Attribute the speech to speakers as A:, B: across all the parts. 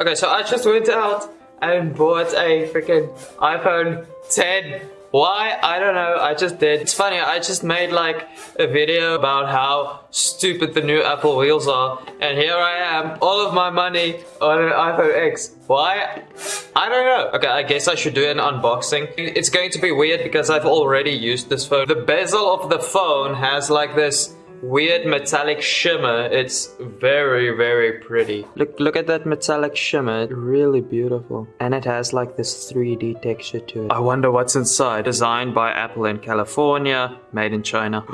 A: Okay, so I just went out and bought a freaking iPhone 10. Why? I don't know. I just did. It's funny. I just made like a video about how stupid the new Apple wheels are. And here I am. All of my money on an iPhone X. Why? I don't know. Okay, I guess I should do an unboxing. It's going to be weird because I've already used this phone. The bezel of the phone has like this weird metallic shimmer. It's very, very pretty. Look, look at that metallic shimmer. Really beautiful. And it has like this 3D texture to it. I wonder what's inside. Designed by Apple in California, made in China.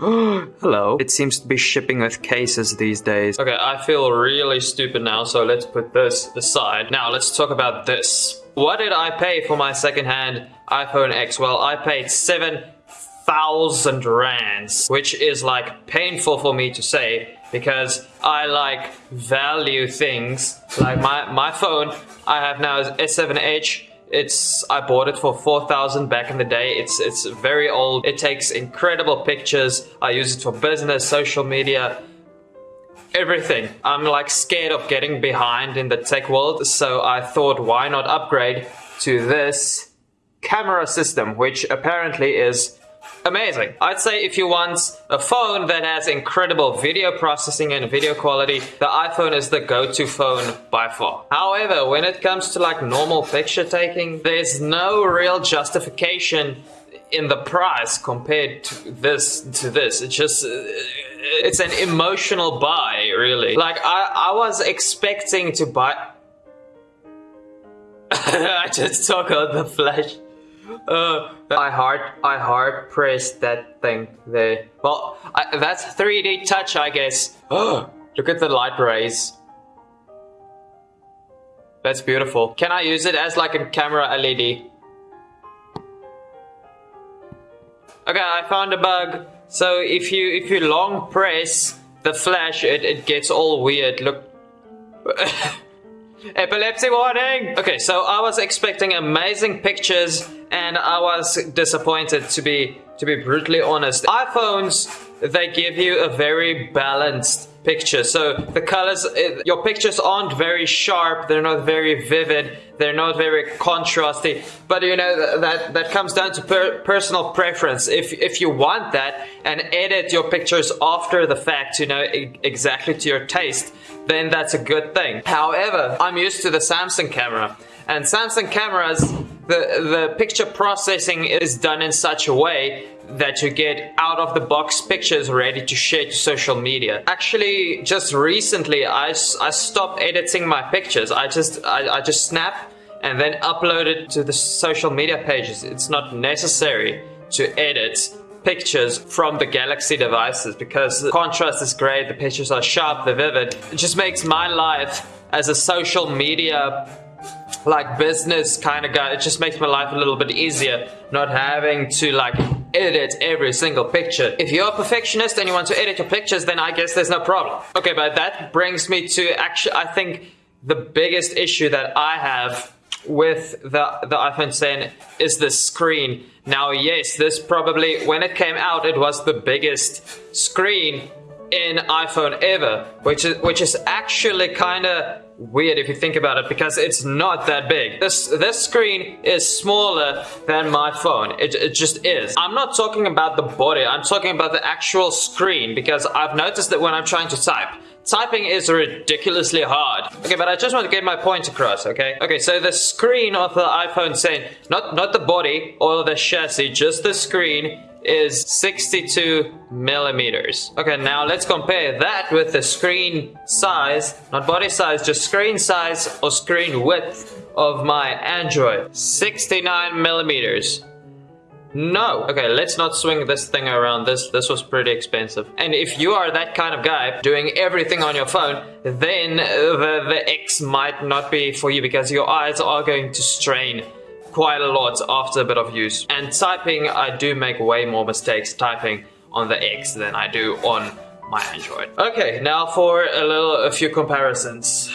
A: Hello. It seems to be shipping with cases these days. Okay, I feel really stupid now, so let's put this aside. Now, let's talk about this. What did I pay for my secondhand iPhone X? Well, I paid seven thousand rands, which is like painful for me to say because I like value things. Like my, my phone I have now is S7 Edge. It's I bought it for 4000 back in the day. It's it's very old. It takes incredible pictures. I use it for business, social media, everything. I'm like scared of getting behind in the tech world, so I thought why not upgrade to this camera system, which apparently is amazing. I'd say if you want a phone that has incredible video processing and video quality, the iPhone is the go-to phone by far. However, when it comes to like normal picture taking, there's no real justification in the price compared to this to this. It's just uh, it's an emotional buy, really. Like I I was expecting to buy I just took out the flash. Uh, I hard, I hard pressed that thing there. Well, I, that's 3D touch, I guess. Look at the light rays. That's beautiful. Can I use it as like a camera LED? Okay, I found a bug. So if you if you long press the flash, it, it gets all weird. Look. Epilepsy warning! Okay, so I was expecting amazing pictures and I was disappointed to be to be brutally honest. iPhones, they give you a very balanced picture. So the colors, eh, your pictures aren't very sharp, they're not very vivid, they're not very contrasty. But you know, that, that comes down to per, personal preference. If, if you want that and edit your pictures after the fact, you know, exactly to your taste, then that's a good thing. However, I'm used to the Samsung camera and Samsung cameras, the, the picture processing is done in such a way that you get out of the box pictures ready to share to social media. Actually, just recently, I, I stopped editing my pictures. I just, I, I just snap and then upload it to the social media pages. It's not necessary to edit pictures from the Galaxy devices because the contrast is great, the pictures are sharp, they're vivid. It just makes my life as a social media like business kind of guy, it just makes my life a little bit easier not having to like edit every single picture. If you're a perfectionist and you want to edit your pictures, then I guess there's no problem. Okay, but that brings me to actually, I think the biggest issue that I have with the, the iPhone 10 is the screen. Now, yes, this probably, when it came out, it was the biggest screen in iPhone ever, which is, which is actually kind of weird if you think about it because it's not that big. This this screen is smaller than my phone. It, it just is. I'm not talking about the body, I'm talking about the actual screen because I've noticed that when I'm trying to type, typing is ridiculously hard. Okay, but I just want to get my point across, okay? Okay, so the screen of the iPhone 10, not, not the body or the chassis, just the screen is 62 millimeters. Okay, now let's compare that with the screen size, not body size, just screen size or screen width of my Android. 69 millimeters. No. Okay, let's not swing this thing around. This this was pretty expensive. And if you are that kind of guy doing everything on your phone, then the, the X might not be for you because your eyes are going to strain quite a lot after a bit of use. And typing, I do make way more mistakes typing on the X than I do on my Android. Okay, now for a little, a few comparisons.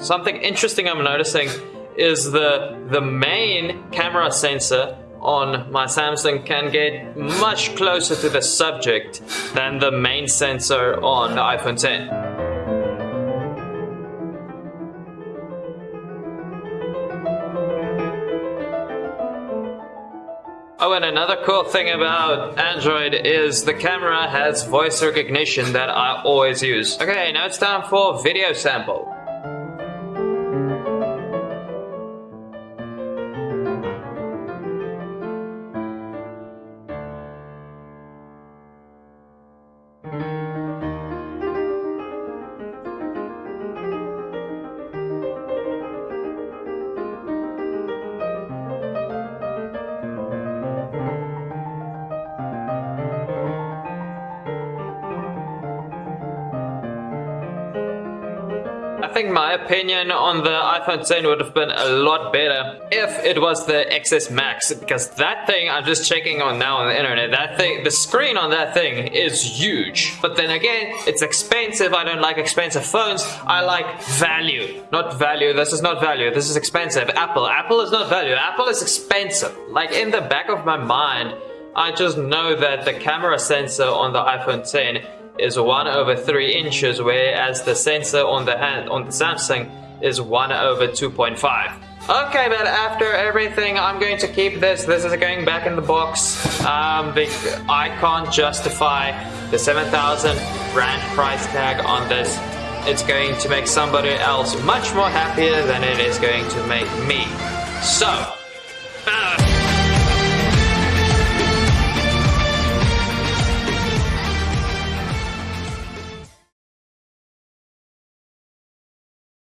A: Something interesting I'm noticing is the the main camera sensor on my Samsung can get much closer to the subject than the main sensor on the iPhone 10. Oh, and another cool thing about Android is the camera has voice recognition that I always use. Okay, now it's time for video sample. Think my opinion on the iPhone 10 would have been a lot better if it was the XS Max because that thing I'm just checking on now on the internet that thing the screen on that thing is huge. But then again it's expensive. I don't like expensive phones. I like value not value. This is not value. This is expensive. Apple Apple is not value. Apple is expensive. Like in the back of my mind I just know that the camera sensor on the iPhone 10 is 1 over 3 inches, whereas the sensor on the on the Samsung is 1 over 2.5. Okay, but after everything, I'm going to keep this. This is going back in the box. Um, I can't justify the 7,000 rand price tag on this. It's going to make somebody else much more happier than it is going to make me. So,